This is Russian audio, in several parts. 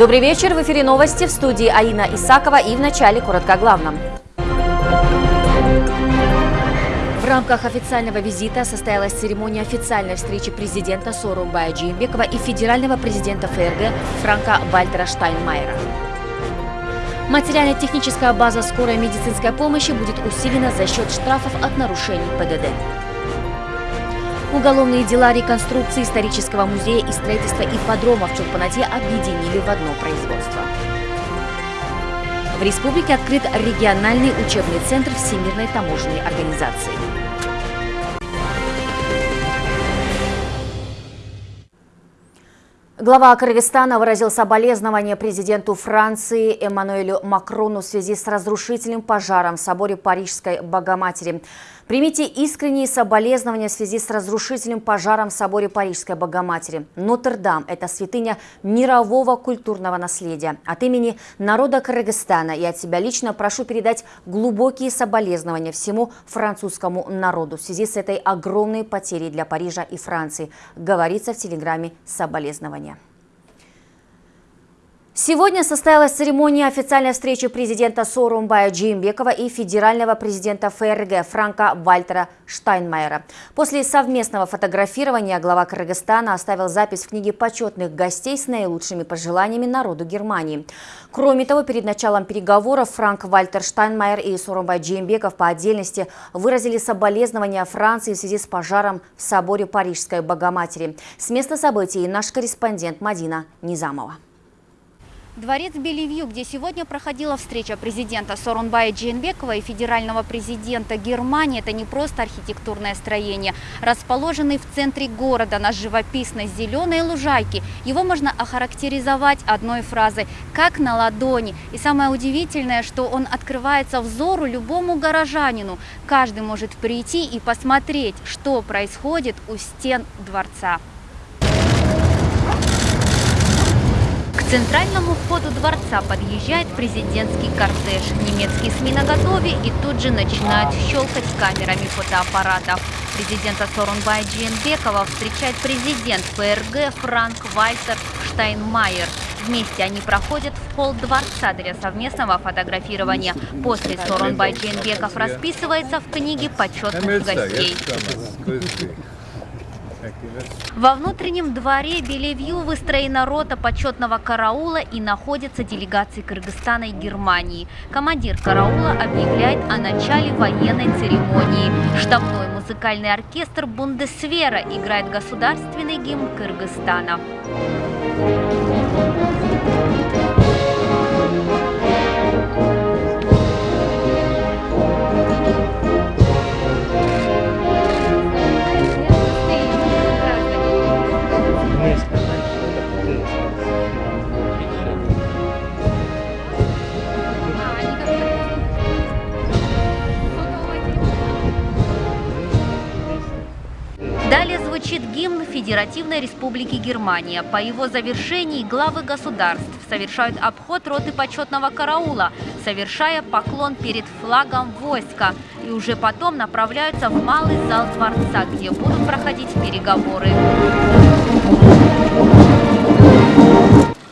Добрый вечер. В эфире новости в студии Аина Исакова и в начале коротко о главном. В рамках официального визита состоялась церемония официальной встречи президента Сорумбая Джимбекова и федерального президента ФРГ Франка Вальтера Штайнмайера. Материально-техническая база скорой медицинской помощи будет усилена за счет штрафов от нарушений ПДД. Уголовные дела реконструкции исторического музея и строительства ипподрома в Чурпанате объединили в одно производство. В республике открыт региональный учебный центр Всемирной таможенной организации. Глава Кыргызстана выразил соболезнования президенту Франции Эммануэлю Макрону в связи с разрушительным пожаром в соборе Парижской Богоматери. Примите искренние соболезнования в связи с разрушительным пожаром в соборе Парижской Богоматери. Нотр-Дам – это святыня мирового культурного наследия. От имени народа Кыргызстана и от себя лично прошу передать глубокие соболезнования всему французскому народу в связи с этой огромной потерей для Парижа и Франции, говорится в телеграмме «Соболезнования». Сегодня состоялась церемония официальной встречи президента Сорумбая Джимбекова и федерального президента ФРГ Франка Вальтера Штайнмайера. После совместного фотографирования глава Кыргызстана оставил запись в книге почетных гостей с наилучшими пожеланиями народу Германии. Кроме того, перед началом переговоров Франк Вальтер Штайнмайер и Сорумбай Джимбеков по отдельности выразили соболезнования Франции в связи с пожаром в соборе Парижской Богоматери. С места событий наш корреспондент Мадина Низамова. Дворец Белевью, где сегодня проходила встреча президента Сорунбая Джейнбекова и федерального президента Германии, это не просто архитектурное строение. Расположенный в центре города на живописной зеленой лужайке, его можно охарактеризовать одной фразой «как на ладони». И самое удивительное, что он открывается взору любому горожанину. Каждый может прийти и посмотреть, что происходит у стен дворца. Центральному входу дворца подъезжает президентский кортеж. Немецкие СМИ наготове и тут же начинают щелкать камерами фотоаппаратов. Президента Сорунбая Джиенбекова встречает президент ФРГ Франк Вальтер Штайнмайер. Вместе они проходят в холл дворца для совместного фотографирования. После Сорунбай Джиенбеков расписывается в книге почетных гостей. Во внутреннем дворе Белевью выстроена рота почетного караула и находятся делегации Кыргызстана и Германии. Командир караула объявляет о начале военной церемонии. Штабной музыкальный оркестр Бундесвера играет государственный гимн Кыргызстана. звучит гимн Федеративной Республики Германия. По его завершении главы государств совершают обход роты почетного караула, совершая поклон перед флагом войска. И уже потом направляются в малый зал дворца, где будут проходить переговоры.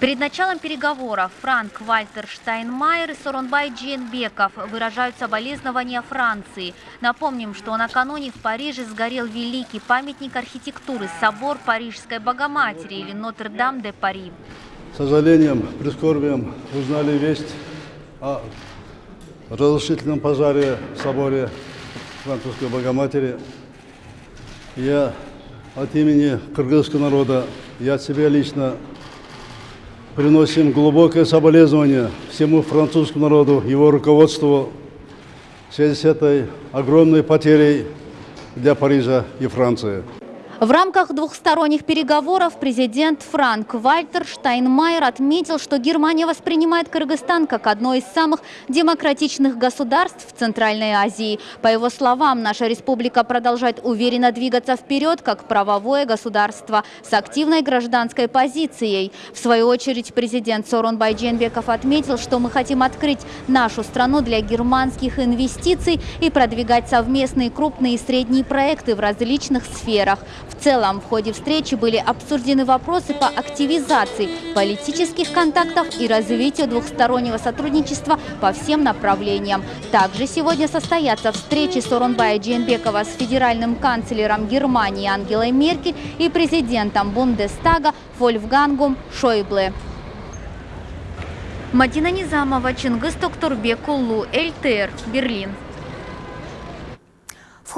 Перед началом переговоров Франк Вальтер Штайнмайер и Соронбай Дженбеков выражают соболезнования Франции. Напомним, что накануне в Париже сгорел великий памятник архитектуры – собор Парижской Богоматери или Нотр-Дам-де-Пари. С сожалением, прискорбием узнали весть о разрушительном пожаре в соборе Французской Богоматери. Я от имени кыргызского народа, я от себя лично приносим глубокое соболезнование всему французскому народу, его руководству в связи с этой огромной потерей для Парижа и Франции. В рамках двухсторонних переговоров президент Франк Вальтер Штайнмайер отметил, что Германия воспринимает Кыргызстан как одно из самых демократичных государств в Центральной Азии. По его словам, наша республика продолжает уверенно двигаться вперед как правовое государство с активной гражданской позицией. В свою очередь президент Сорон Байдженбеков отметил, что мы хотим открыть нашу страну для германских инвестиций и продвигать совместные крупные и средние проекты в различных сферах. В целом, в ходе встречи были обсуждены вопросы по активизации политических контактов и развитию двухстороннего сотрудничества по всем направлениям. Также сегодня состоятся встречи Сорунбая Джейнбекова с федеральным канцлером Германии Ангелой Меркель и президентом Бундестага Вольфгангом Шойбле. Мадина Низамова, Чингис Токтурбек, Улу, ЛТР, Берлин.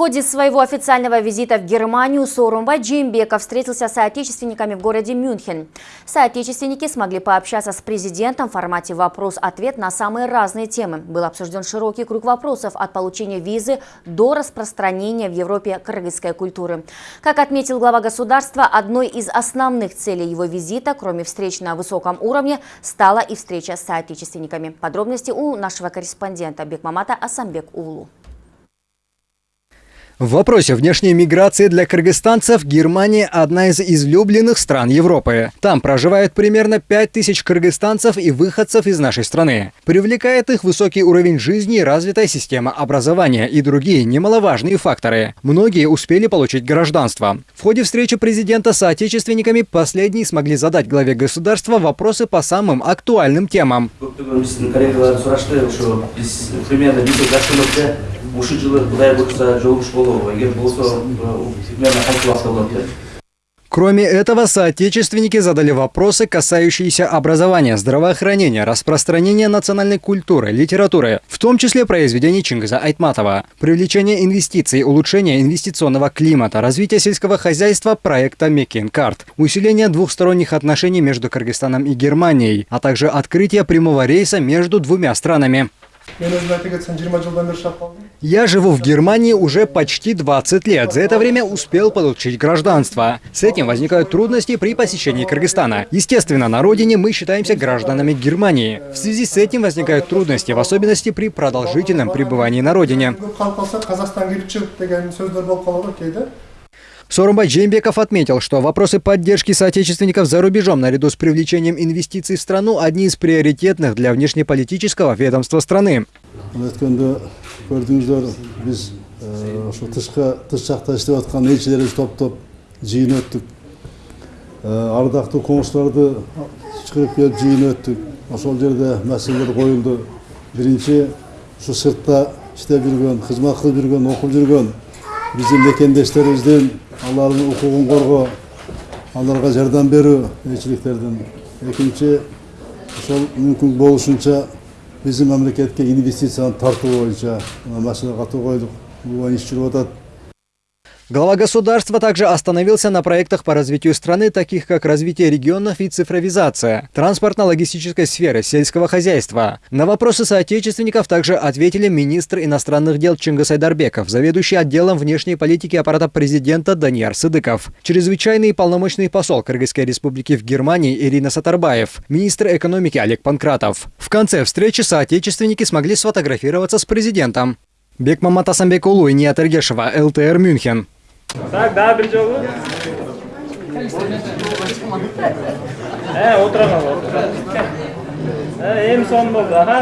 Ходе своего официального визита в Германию Сорумбай Джимбеков встретился с соотечественниками в городе Мюнхен. Соотечественники смогли пообщаться с президентом в формате вопрос-ответ на самые разные темы. Был обсужден широкий круг вопросов от получения визы до распространения в Европе кыргызской культуры. Как отметил глава государства, одной из основных целей его визита, кроме встреч на высоком уровне, стала и встреча с соотечественниками. Подробности у нашего корреспондента Бекмамата Асамбек Улу. В вопросе внешней миграции для кыргызстанцев Германия – одна из излюбленных стран Европы. Там проживает примерно 5000 кыргызстанцев и выходцев из нашей страны. Привлекает их высокий уровень жизни развитая система образования и другие немаловажные факторы. Многие успели получить гражданство. В ходе встречи президента с отечественниками последние смогли задать главе государства вопросы по самым актуальным темам. Ушу жылы кудай буюрса жолугуш болобу эгер болсо примерно кантип убакытта болот Кроме этого, соотечественники задали вопросы, касающиеся образования, здравоохранения, распространения национальной культуры, литературы, в том числе произведений Чингиза Айтматова, привлечения инвестиций, улучшения инвестиционного климата, развития сельского хозяйства проекта Мекинкарт, усиления двухсторонних отношений между Кыргызстаном и Германией, а также открытие прямого рейса между двумя странами. Я живу в Германии уже почти 20 лет. За это время успел получить гражданство. С этим возникают трудности при посещении Кыргызстана. Естественно, на родине мы считаемся гражданами Германии. В связи с этим возникают трудности, в особенности при продолжительном пребывании на родине. Сорумбай Джеймбеков отметил, что вопросы поддержки соотечественников за рубежом наряду с привлечением инвестиций в страну одни из приоритетных для внешнеполитического ведомства страны. ардақты қоңыстарды шығарып келіп жиын өттік ошол жерде мәселелер қойылды мекендештерибиздин алардын укугун коргоо аларга жардам берүү элчиликтердин экинчи ошол мүмкүн болушунча биздин мамлекетке инвестицияны тартуу боюнча маселе катуу койдук бул иш жүрүп атат Глава государства также остановился на проектах по развитию страны, таких как развитие регионов и цифровизация, транспортно-логистической сферы, сельского хозяйства. На вопросы соотечественников также ответили министр иностранных дел Чингис Айдарбеков, заведующий отделом внешней политики аппарата президента Даниар Сыдыков, чрезвычайный и полномочный посол Кыргызской республики в Германии Ирина Сатарбаев, министр экономики Олег Панкратов. В конце встречи соотечественники смогли сфотографироваться с президентом. Бекмамат Асамбекулу и Ният Эргешева, ЛТР Мюнхен. Так, да, бір жолы. Ә, отырған отырған. Ә, ем сон болды, аха.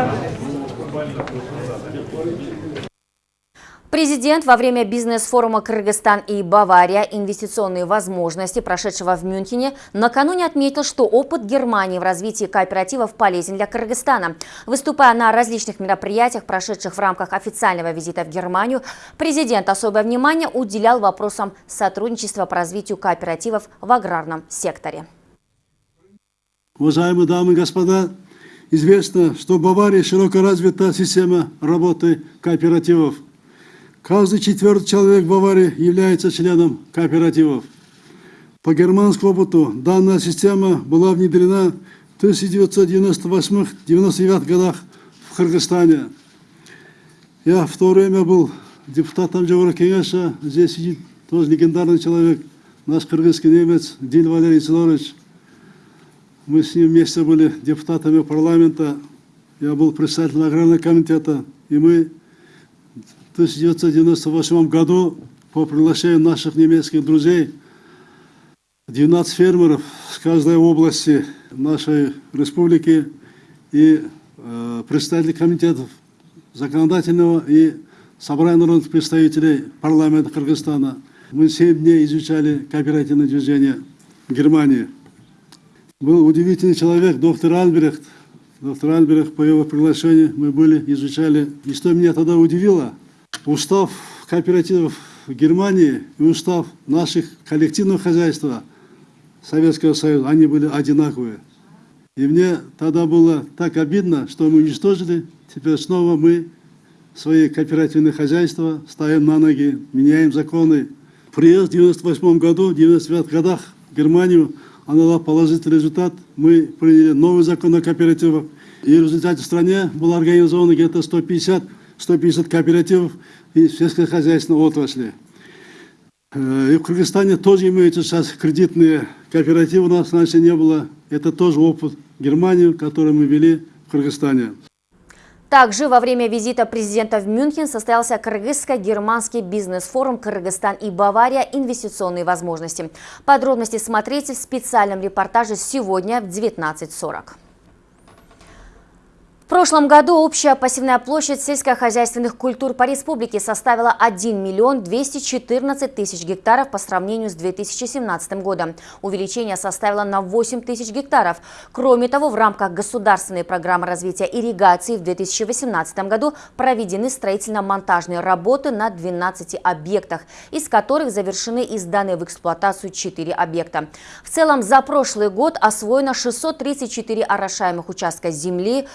Президент во время бизнес-форума «Кыргызстан и Бавария. Инвестиционные возможности», прошедшего в Мюнхене, накануне отметил, что опыт Германии в развитии кооперативов полезен для Кыргызстана. Выступая на различных мероприятиях, прошедших в рамках официального визита в Германию, президент особое внимание уделял вопросам сотрудничества по развитию кооперативов в аграрном секторе. Уважаемые дамы и господа, известно, что в Баварии широко развита система работы кооперативов – Каждый четвертый человек в Баварии является членом кооперативов. По германскому опыту данная система была внедрена в 1998-1999 годах в Кыргызстане. Я в то время был депутатом Джавара Кенеша. Здесь сидит тоже легендарный человек, наш кыргызский немец Дин Валерий Сидорович. Мы с ним вместе были депутатами парламента. Я был председателем аграрного комитета. И мы 1998 году по приглашению наших немецких друзей 12 фермеров с каждой области нашей республики и э, представители комитетов законодательного и собрания народных представителей парламента Кыргызстана Мы семь дней изучали кооперативное движение Германии. Был удивительный человек, доктор Альбрехт. Доктор Альбрехт, по его приглашению мы были, изучали. И что меня тогда удивило, устав кооперативов Германии и устав наших коллективного хозяйства Советского Союза, они были одинаковые. И мне тогда было так обидно, что мы уничтожили, теперь снова мы свои кооперативные хозяйства ставим на ноги, меняем законы. Приезд в 98 году, в 99 годах в Германию, она дала положительный результат. Мы приняли новый закон о кооперативах. И в результате в стране было организовано где-то 150, 150 кооперативов и сельскохозяйственной отрасли. Э, И в Кыргызстане тоже имеются сейчас кредитные кооперативы, у нас раньше не было. Это тоже опыт Германии, который мы вели в Кыргызстане. Также во время визита президента в Мюнхен состоялся кыргызско-германский бизнес-форум «Кыргызстан и Бавария. Инвестиционные возможности». Подробности смотрите в специальном репортаже сегодня в 19.40. В прошлом году общая пассивная площадь сельскохозяйственных культур по республике составила 1 миллион 214 тысяч гектаров по сравнению с 2017 годом. Увеличение составило на 8 тысяч гектаров. Кроме того, в рамках государственной программы развития ирригации в 2018 году проведены строительно-монтажные работы на 12 объектах, из которых завершены и сданы в эксплуатацию 4 объекта. В целом, за прошлый год освоено 634 орошаемых участка земли,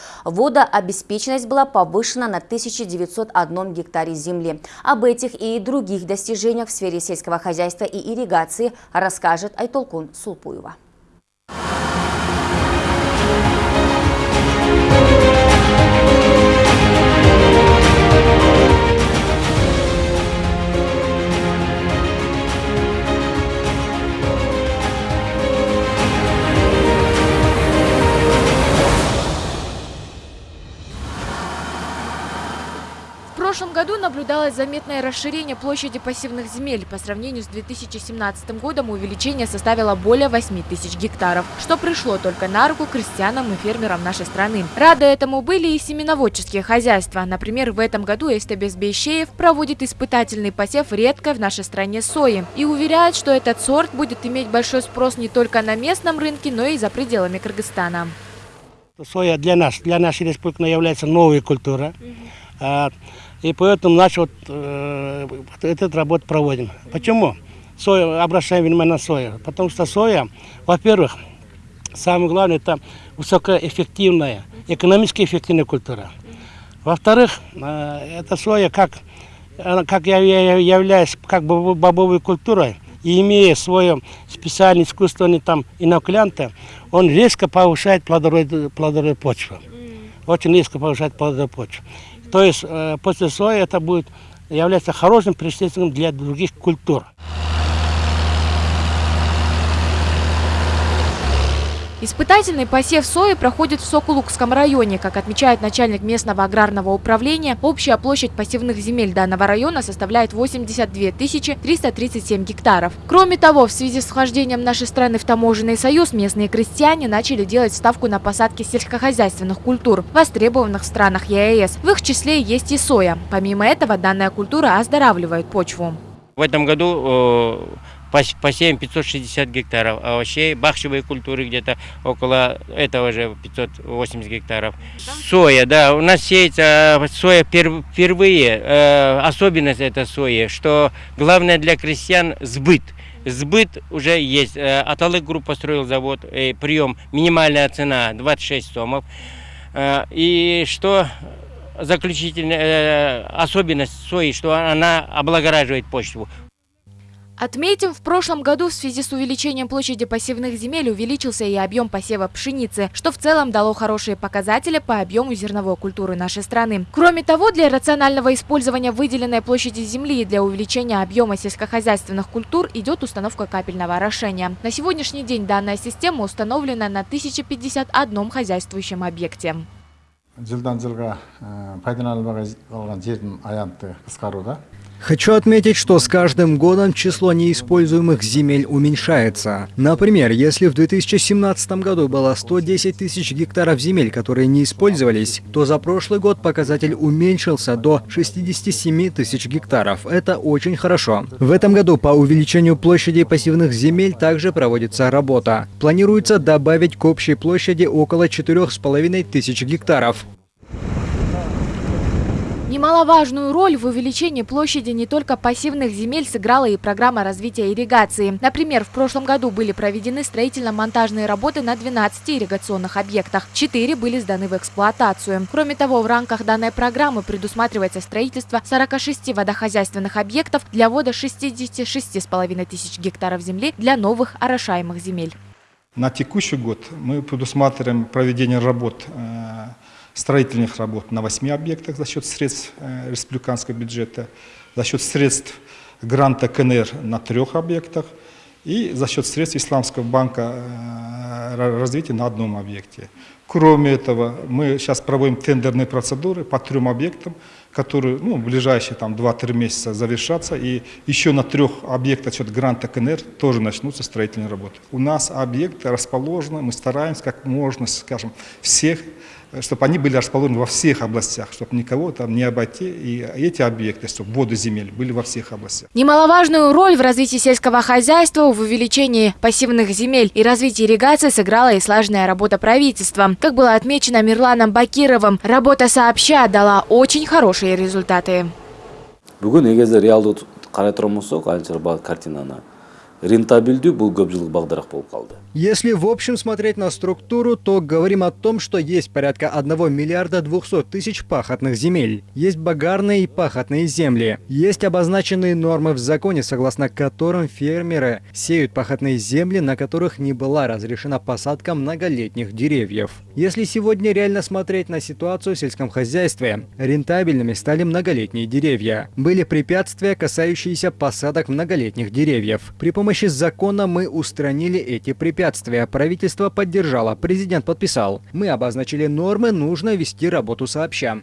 водообеспеченность была повышена на 1901 гектаре земли. Об этих и других достижениях в сфере сельского хозяйства и ирригации расскажет Айтолкун Сулпуева. Прошлом году наблюдалось заметное расширение площади пассивных земель. По сравнению с 2017 годом увеличение составило более 8 тысяч гектаров, что пришло только на руку крестьянам и фермерам нашей страны. Рады этому были и семеноводческие хозяйства. Например, в этом году Эстебес Бейшеев проводит испытательный посев редкой в нашей стране сои и уверяет, что этот сорт будет иметь большой спрос не только на местном рынке, но и за пределами Кыргызстана. Соя для нас, для нашей республики является новой культурой. А, И поэтому наш вот, э, этот работу проводим. Почему? Соя, обращаем внимание на сою. Потому что соя, во-первых, самое главное, это высокоэффективная, экономически эффективная культура. Во-вторых, э, эта соя, как, как я, я являюсь как бы бобовой культурой, и имея свое специальное искусственное там инокулянты, он резко повышает плодородие, плодородие почвы. Очень резко повышает плодородие почвы. То есть э, после сои это будет являться хорошим представителем для других культур. Испытательный посев сои проходит в Сокулукском районе. Как отмечает начальник местного аграрного управления, общая площадь пассивных земель данного района составляет 82 337 гектаров. Кроме того, в связи с вхождением нашей страны в таможенный союз, местные крестьяне начали делать ставку на посадки сельскохозяйственных культур, востребованных в странах ЕАЭС. В их числе есть и соя. Помимо этого, данная культура оздоравливает почву. В этом году пос- посеем 560 гектаров, а вообще бахчевые культуры где-то около этого же 580 гектаров. Соя, да, у нас сеется э, соя пер- впервые. Э, Особенность это сои, что главное для крестьян сбыт. Сбыт уже есть. Э, Аталык групп построил завод, прием, минимальная цена 26 сомов. И что заключительная особенность сои, что она облагораживает почву. Отметим, в прошлом году в связи с увеличением площади пассивных земель увеличился и объем посева пшеницы, что в целом дало хорошие показатели по объему зерновой культуры нашей страны. Кроме того, для рационального использования выделенной площади земли и для увеличения объема сельскохозяйственных культур идет установка капельного орошения. На сегодняшний день данная система установлена на 1051 хозяйствующем объекте. жылдан жылға пайдаланылмай қалған жердің аянты қысқаруда Хочу отметить, что с каждым годом число неиспользуемых земель уменьшается. Например, если в 2017 году было 110 тысяч гектаров земель, которые не использовались, то за прошлый год показатель уменьшился до 67 тысяч гектаров. Это очень хорошо. В этом году по увеличению площади пассивных земель также проводится работа. Планируется добавить к общей площади около 4,5 тысяч гектаров. Немаловажную роль в увеличении площади не только пассивных земель сыграла и программа развития ирригации. Например, в прошлом году были проведены строительно-монтажные работы на 12 ирригационных объектах. 4 были сданы в эксплуатацию. Кроме того, в рамках данной программы предусматривается строительство 46 водохозяйственных объектов для ввода 66,5 тысяч гектаров земли для новых орошаемых земель. На текущий год мы предусматриваем проведение работ э, строительных работ на 8 объектах за счет средств э, республиканского бюджета, за счет средств гранта КНР на трех объектах и за счет средств Исламского банка э, развития на одном объекте. Кроме этого, мы сейчас проводим тендерные процедуры по трем объектам, которые ну, в ближайшие там, 2-3 месяца завершатся. И еще на трех объектах счет гранта КНР тоже начнутся строительные работы. У нас объекты расположены, мы стараемся как можно, скажем, всех чтобы они были расположены во всех областях, чтобы никого там не обойти, и эти объекты, чтобы воды земель были во всех областях. Немаловажную роль в развитии сельского хозяйства, в увеличении пассивных земель и развитии ирригации сыграла и слаженная работа правительства. Как было отмечено Мирланом Бакировым, работа сообща дала очень хорошие результаты. Бүгін егер реалды қарай тұрған болсақ, картинаны рентабельдүү бул көп жылдык багдарак болуп калды если в общем смотреть на структуру, то говорим о том, что есть порядка 1 миллиарда 200 тысяч пахотных земель. Есть багарные и пахотные земли. Есть обозначенные нормы в законе, согласно которым фермеры сеют пахотные земли, на которых не была разрешена посадка многолетних деревьев. Если сегодня реально смотреть на ситуацию в сельском хозяйстве, рентабельными стали многолетние деревья. Были препятствия, касающиеся посадок многолетних деревьев. При помощи закона мы устранили эти препятствия правительство поддержало, президент подписал. Мы обозначили нормы, нужно вести работу сообща.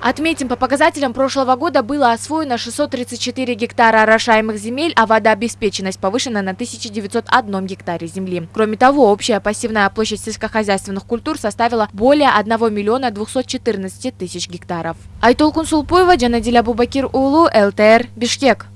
Отметим, по показателям прошлого года было освоено 634 гектара орошаемых земель, а водообеспеченность повышена на 1901 гектаре земли. Кроме того, общая пассивная площадь сельскохозяйственных культур составила более 1 миллиона 214 тысяч гектаров. Айтол Кунсулпуева, Джанадиля Бубакир Улу, ЛТР, Бишкек.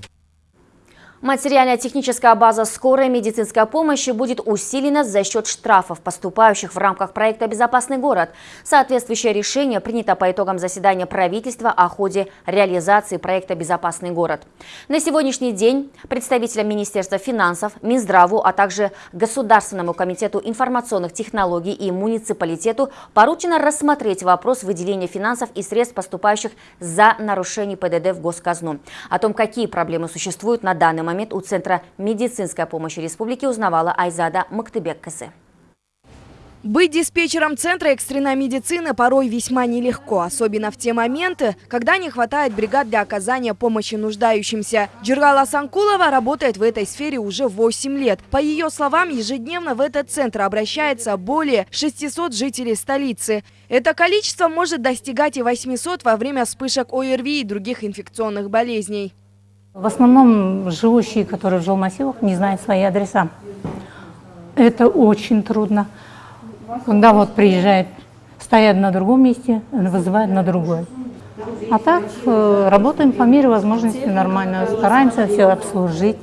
Материально-техническая база скорой медицинской помощи будет усилена за счет штрафов, поступающих в рамках проекта «Безопасный город». Соответствующее решение принято по итогам заседания правительства о ходе реализации проекта «Безопасный город». На сегодняшний день представителям Министерства финансов, Минздраву, а также Государственному комитету информационных технологий и муниципалитету поручено рассмотреть вопрос выделения финансов и средств, поступающих за нарушение ПДД в госказну. О том, какие проблемы существуют на данный момент, момент у Центра медицинской помощи республики узнавала Айзада Мактыбек-Касы. Быть диспетчером Центра экстренной медицины порой весьма нелегко, особенно в те моменты, когда не хватает бригад для оказания помощи нуждающимся. Джиргала Санкулова работает в этой сфере уже 8 лет. По ее словам, ежедневно в этот центр обращается более 600 жителей столицы. Это количество может достигать и 800 во время вспышек ОРВИ и других инфекционных болезней. В основном живущие, которые в жилмассивах, не знают свои адреса. Это очень трудно. Когда вот приезжают, стоят на другом месте, вызывают на другое. А так э, работаем по мере возможности нормально, стараемся все обслужить.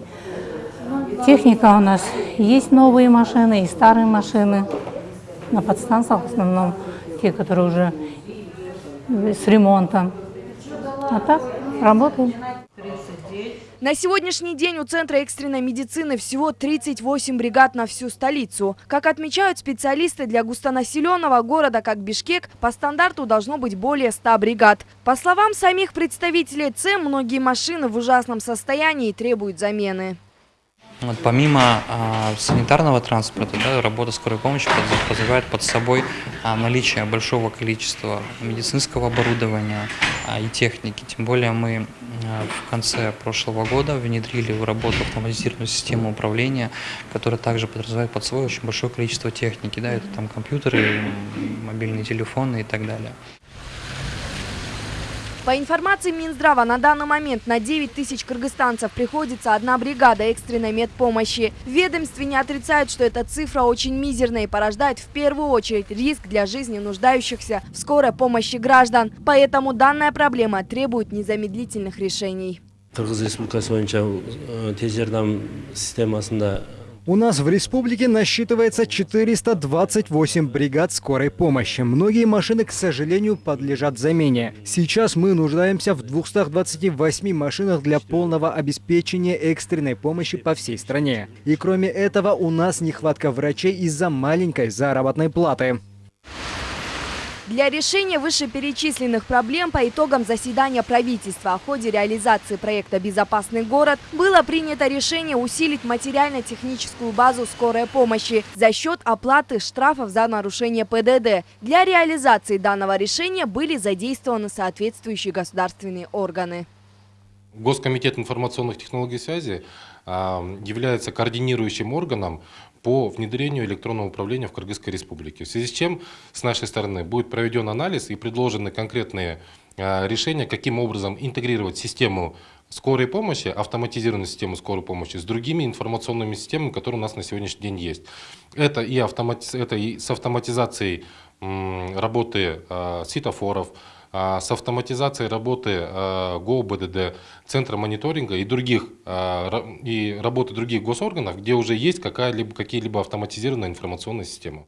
Техника у нас есть новые машины и старые машины. На подстанциях в основном те, которые уже с ремонтом. А так работаем. На сегодняшний день у Центра экстренной медицины всего 38 бригад на всю столицу. Как отмечают специалисты, для густонаселенного города, как Бишкек, по стандарту должно быть более 100 бригад. По словам самих представителей ЦЭМ, многие машины в ужасном состоянии требуют замены. Вот помимо а, санитарного транспорта, да, работа скорой помощи подразумевает под собой а, наличие большого количества медицинского оборудования а, и техники. Тем более мы а, в конце прошлого года внедрили в работу автоматизированную систему управления, которая также подразумевает под собой очень большое количество техники. Да, это там компьютеры, мобильные телефоны и так далее. По информации Минздрава, на данный момент на 9 тысяч кыргызстанцев приходится одна бригада экстренной медпомощи. В ведомстве не отрицают, что эта цифра очень мизерная и порождает в первую очередь риск для жизни нуждающихся в скорой помощи граждан. Поэтому данная проблема требует незамедлительных решений. У нас в республике насчитывается 428 бригад скорой помощи. Многие машины, к сожалению, подлежат замене. Сейчас мы нуждаемся в 228 машинах для полного обеспечения экстренной помощи по всей стране. И кроме этого, у нас нехватка врачей из-за маленькой заработной платы. Для решения вышеперечисленных проблем по итогам заседания правительства о ходе реализации проекта «Безопасный город» было принято решение усилить материально-техническую базу скорой помощи за счет оплаты штрафов за нарушение ПДД. Для реализации данного решения были задействованы соответствующие государственные органы. Госкомитет информационных технологий связи а, является координирующим органом по внедрению электронного управления в Кыргызской республике. В связи с чем с нашей стороны будет проведен анализ и предложены конкретные а, решения, каким образом интегрировать систему скорой помощи, автоматизированную систему скорой помощи с другими информационными системами, которые у нас на сегодняшний день есть. Это и, автомати... это и с автоматизацией работы э, светофоров, с автоматизацией работы а, ГОБДД, Центра мониторинга и других а, и работы других госорганов, где уже есть какие-либо автоматизированная информационная система.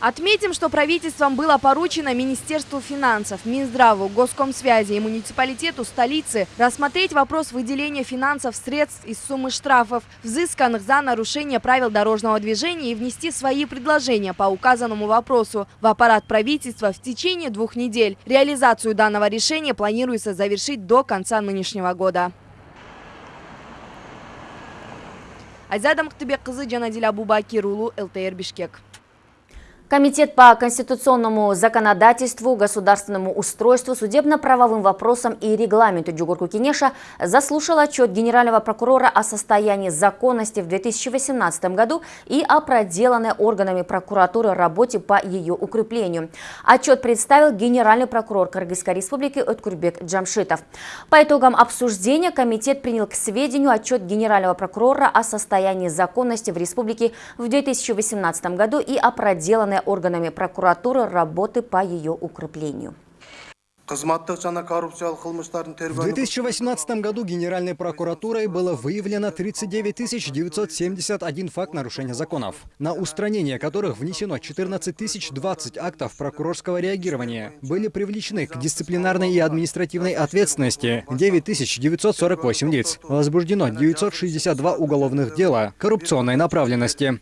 Отметим, что правительством было поручено Министерству финансов, Минздраву, Госкомсвязи и муниципалитету столицы рассмотреть вопрос выделения финансов средств из суммы штрафов, взысканных за нарушение правил дорожного движения и внести свои предложения по указанному вопросу в аппарат правительства в течение двух недель. Реализацию данного решения планируется завершить до конца нынешнего года. Айзада Мухтыбек-кызы Жанадил Абубакир Улу, ЛТР Бишкек. Комитет по конституционному законодательству, государственному устройству, судебно-правовым вопросам и регламенту Джугурку Кенеша заслушал отчет генерального прокурора о состоянии законности в 2018 году и о проделанной органами прокуратуры работе по ее укреплению. Отчет представил генеральный прокурор Кыргызской республики Откурбек Джамшитов. По итогам обсуждения комитет принял к сведению отчет генерального прокурора о состоянии законности в республике в 2018 году и о проделанной органами прокуратуры работы по ее укреплению. В 2018 году Генеральной прокуратурой было выявлено 39 971 факт нарушения законов, на устранение которых внесено 14 020 актов прокурорского реагирования. Были привлечены к дисциплинарной и административной ответственности 9 948 лиц. Возбуждено 962 уголовных дела коррупционной направленности.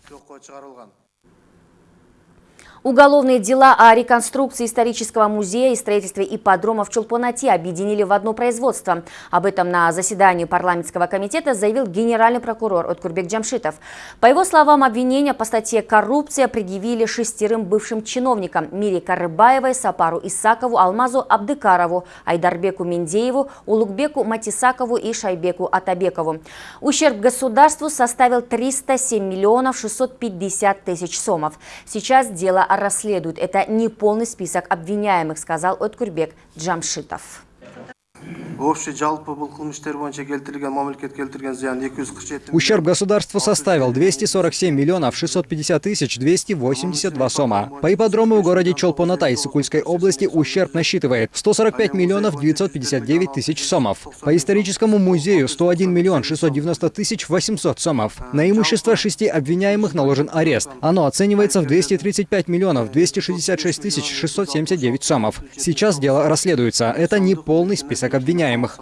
Уголовные дела о реконструкции исторического музея и строительстве ипподрома в Чулпонате объединили в одно производство. Об этом на заседании парламентского комитета заявил генеральный прокурор Откурбек Джамшитов. По его словам, обвинения по статье «Коррупция» предъявили шестерым бывшим чиновникам Мире Карыбаевой, Сапару Исакову, Алмазу Абдыкарову, Айдарбеку Миндееву, Улугбеку Матисакову и Шайбеку Атабекову. Ущерб государству составил 307 миллионов 650 тысяч сомов. Сейчас дело о расследуют. Это не полный список обвиняемых, сказал Откурбек Джамшитов. Ущерб государству составил 247 миллионов 650 тысяч 282 сома. По ипподрому в городе Чолпоната Сукульской области ущерб насчитывает 145 миллионов 959 тысяч сомов. По историческому музею 101 миллион 690 тысяч 800 сомов. На имущество шести обвиняемых наложен арест. Оно оценивается в 235 миллионов 266 тысяч 679 сомов. Сейчас дело расследуется. Это не полный список обвиняемых.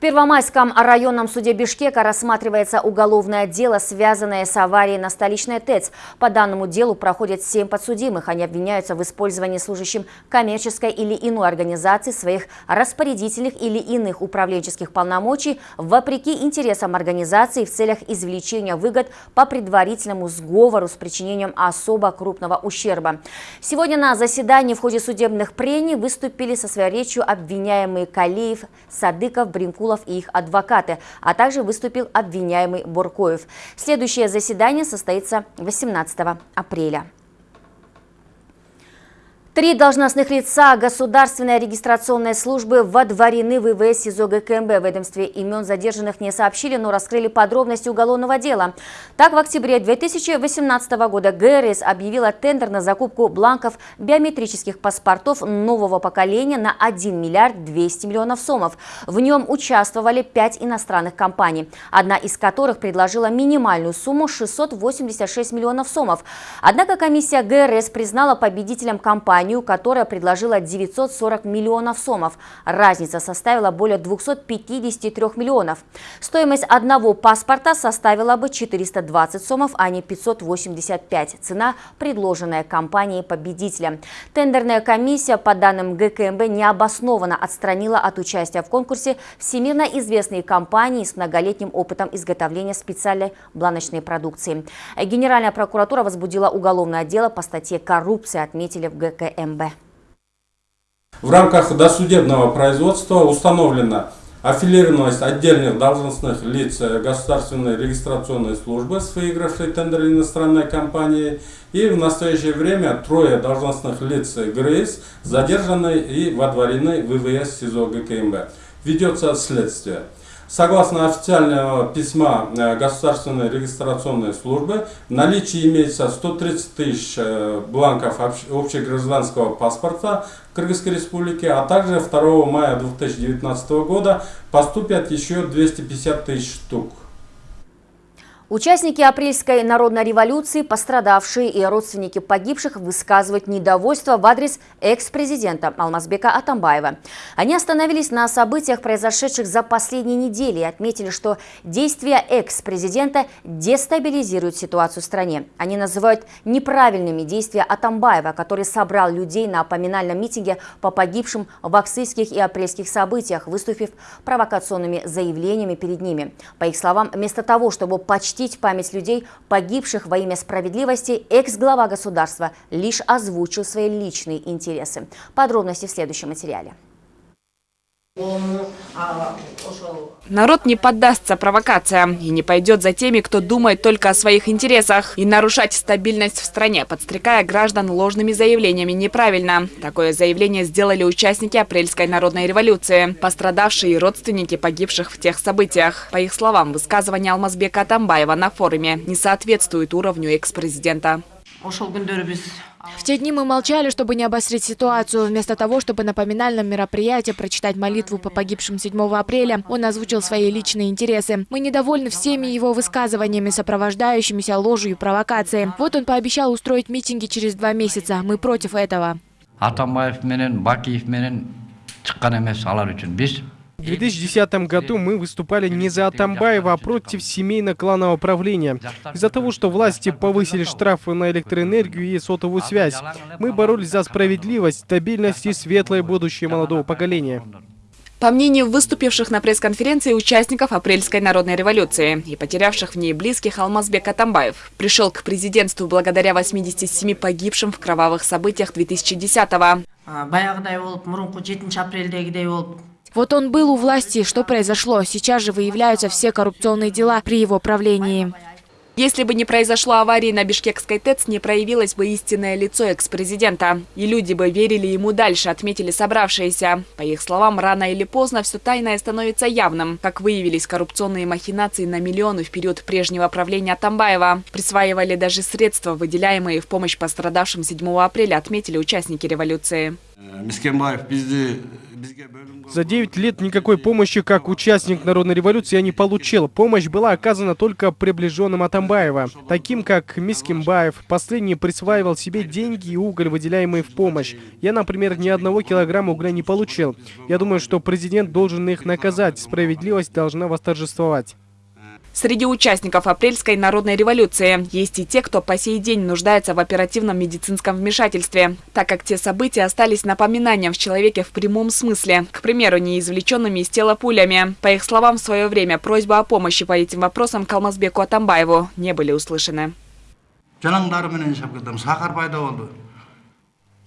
Первомайском районном суде Бишкека рассматривается уголовное дело, связанное с аварией на столичной ТЭЦ. По данному делу проходят семь подсудимых. Они обвиняются в использовании служащим коммерческой или иной организации своих распорядительных или иных управленческих полномочий вопреки интересам организации в целях извлечения выгод по предварительному сговору с причинением особо крупного ущерба. Сегодня на заседании в ходе судебных прений выступили со своей речью обвиняемые Калиев, Садыков, Бринкул, Абдулов и их адвокаты, а также выступил обвиняемый Буркоев. Следующее заседание состоится 18 апреля. Три должностных лица государственной регистрационной службы водворены в ВВС СИЗО ГКМБ. В ведомстве имен задержанных не сообщили, но раскрыли подробности уголовного дела. Так, в октябре 2018 года ГРС объявила тендер на закупку бланков биометрических паспортов нового поколения на 1 миллиард 200 миллионов сомов. В нем участвовали пять иностранных компаний, одна из которых предложила минимальную сумму 686 миллионов сомов. Однако комиссия ГРС признала победителем компании компанию, которая предложила 940 миллионов сомов. Разница составила более 253 миллионов. Стоимость одного паспорта составила бы 420 сомов, а не 585. Цена, предложенная компанией победителя. Тендерная комиссия, по данным ГКМБ, необоснованно отстранила от участия в конкурсе всемирно известные компании с многолетним опытом изготовления специальной бланочной продукции. Генеральная прокуратура возбудила уголовное дело по статье «Коррупция», отметили в ГКМБ. КМБ. В рамках досудебного производства установлена аффилированность отдельных должностных лиц государственной регистрационной службы с выигравшей тендер иностранной компанией и в настоящее время трое должностных лиц ГРИС задержаны и водворены в ВВС СИЗО ГКМБ. Ведется следствие. Согласно официального письма э, Государственной регистрационной службы, в наличии имеется 130 тысяч э, бланков общегражданского паспорта Кыргызской Республики, а также 2 мая 2019 года поступят еще 250 тысяч штук. Участники апрельской народной революции, пострадавшие и родственники погибших высказывают недовольство в адрес экс-президента Алмазбека Атамбаева. Они остановились на событиях, произошедших за последние недели и отметили, что действия экс-президента дестабилизируют ситуацию в стране. Они называют неправильными действия Атамбаева, который собрал людей на поминальном митинге по погибшим в аксийских и апрельских событиях, выступив провокационными заявлениями перед ними. По их словам, вместо того, чтобы почти почтить память людей, погибших во имя справедливости, экс-глава государства лишь озвучил свои личные интересы. Подробности в следующем материале. Народ не поддастся провокациям и не пойдет за теми, кто думает только о своих интересах. И нарушать стабильность в стране, подстрекая граждан ложными заявлениями, неправильно. Такое заявление сделали участники апрельской народной революции, пострадавшие родственники погибших в тех событиях. По их словам, высказывание Алмазбека Атамбаева на форуме не соответствует уровню экс-президента. В те дни мы молчали, чтобы не обострить ситуацию. Вместо того, чтобы на поминальном мероприятии прочитать молитву по погибшим 7 апреля, он озвучил свои личные интересы. Мы недовольны всеми его высказываниями, сопровождающимися ложью и провокацией. Вот он пообещал устроить митинги через два месяца. Мы против этого. В 2010 году мы выступали не за Атамбаева, а против семейно-кланового правления. Из-за того, что власти повысили штрафы на электроэнергию и сотовую связь, мы боролись за справедливость, стабильность и светлое будущее молодого поколения. По мнению выступивших на пресс-конференции участников апрельской народной революции и потерявших в ней близких Алмазбек Атамбаев, пришел к президентству благодаря 87 погибшим в кровавых событиях 2010-го. Вот он был у власти, что произошло? Сейчас же выявляются все коррупционные дела при его правлении. Если бы не произошло аварии на Бишкекской ТЭЦ, не проявилось бы истинное лицо экс-президента. И люди бы верили ему дальше, отметили собравшиеся. По их словам, рано или поздно все тайное становится явным. Как выявились коррупционные махинации на миллионы в период прежнего правления Тамбаева. Присваивали даже средства, выделяемые в помощь пострадавшим 7 апреля, отметили участники революции. За 9 лет никакой помощи как участник народной революции я не получил. Помощь была оказана только приближенным Атамбаева, таким как Мискимбаев. Последний присваивал себе деньги и уголь, выделяемые в помощь. Я, например, ни одного килограмма угля не получил. Я думаю, что президент должен их наказать. Справедливость должна восторжествовать. Среди участников апрельской народной революции есть и те, кто по сей день нуждается в оперативном медицинском вмешательстве, так как те события остались напоминанием в человеке в прямом смысле, к примеру, не извлеченными из тела пулями. По их словам, в свое время просьба о помощи по этим вопросам Калмазбеку Атамбаеву не были услышаны.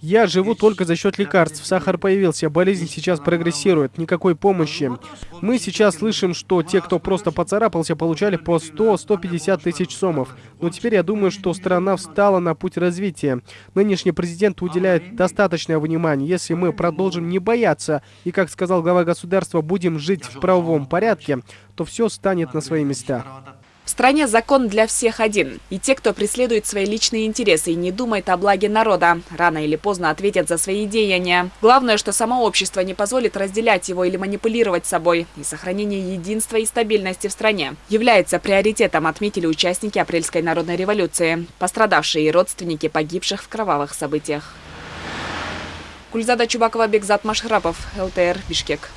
Я живу только за счет лекарств. Сахар появился, болезнь сейчас прогрессирует, никакой помощи. Мы сейчас слышим, что те, кто просто поцарапался, получали по 100-150 тысяч сомов. Но теперь я думаю, что страна встала на путь развития. Нынешний президент уделяет достаточное внимание. Если мы продолжим не бояться и, как сказал глава государства, будем жить в правовом порядке, то все станет на свои места. В стране закон для всех один. И те, кто преследует свои личные интересы и не думает о благе народа, рано или поздно ответят за свои деяния. Главное, что само общество не позволит разделять его или манипулировать собой. И сохранение единства и стабильности в стране является приоритетом, отметили участники апрельской народной революции, пострадавшие и родственники погибших в кровавых событиях. Кульзада Чубакова, Бекзат Машхрапов, ЛТР, Бишкек.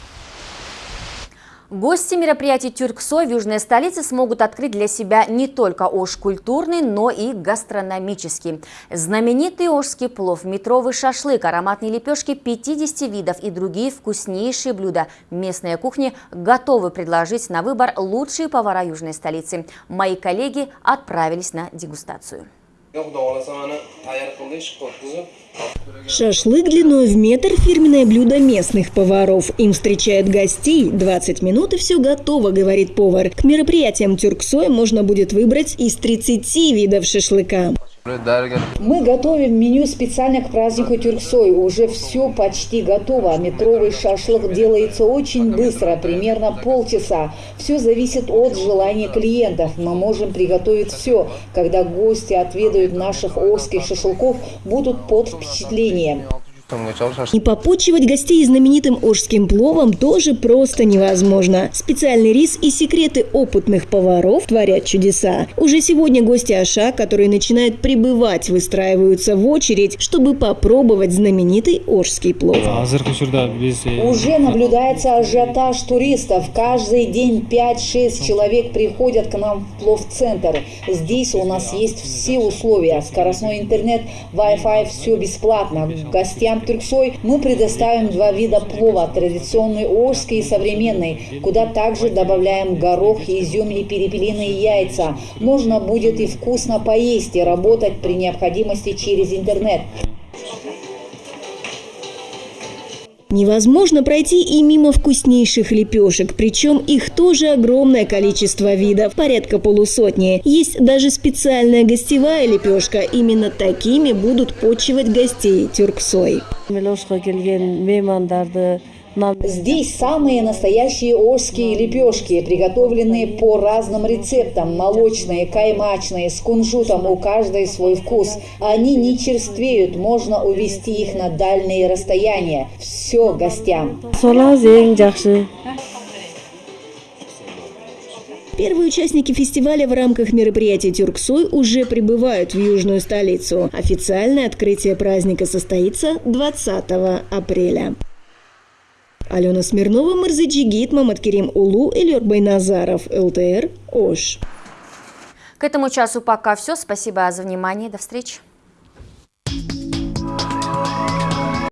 Гости мероприятий Тюрксой в южной столице смогут открыть для себя не только Ош культурный, но и гастрономический. Знаменитый ошский плов, метровый шашлык, ароматные лепешки 50 видов и другие вкуснейшие блюда местной кухни готовы предложить на выбор лучшие повара южной столицы. Мои коллеги отправились на дегустацию. Шашлык длиной в метр – фирменное блюдо местных поваров. Им встречают гостей. 20 минут и все готово, говорит повар. К мероприятиям Тюрксой можно будет выбрать из 30 видов шашлыка. Мы готовим меню специально к празднику Тюрксой. Уже все почти готово. Метровый шашлык делается очень быстро, примерно полчаса. Все зависит от желания клиентов. Мы можем приготовить все. Когда гости отведают наших орских шашлыков, будут под впечатлением впечатлением. И попочивать гостей знаменитым ожским пловом тоже просто невозможно. Специальный рис и секреты опытных поваров творят чудеса. Уже сегодня гости Аша, которые начинают прибывать, выстраиваются в очередь, чтобы попробовать знаменитый ожский плов. Уже наблюдается ажиотаж туристов. Каждый день 5-6 человек приходят к нам в плов-центр. Здесь у нас есть все условия. Скоростной интернет, Wi-Fi, все бесплатно. Гостям гостям Тюрксой мы предоставим два вида плова – традиционный ожский и современный, куда также добавляем горох, изюм и перепелиные яйца. Можно будет и вкусно поесть, и работать при необходимости через интернет. Невозможно пройти и мимо вкуснейших лепешек, причем их тоже огромное количество видов, порядка полусотни. Есть даже специальная гостевая лепешка, именно такими будут почивать гостей тюрксой. Здесь самые настоящие ожские лепешки, приготовленные по разным рецептам. Молочные, каймачные, с кунжутом, у каждой свой вкус. Они не черствеют, можно увезти их на дальние расстояния. Все гостям. Первые участники фестиваля в рамках мероприятия «Тюрксой» уже прибывают в южную столицу. Официальное открытие праздника состоится 20 апреля. Алена Смирнова, Марзаджигит, Маматкерим Улу, Эльор Байназаров, ЛТР, ОШ. К этому часу пока все. Спасибо за внимание. До встречи.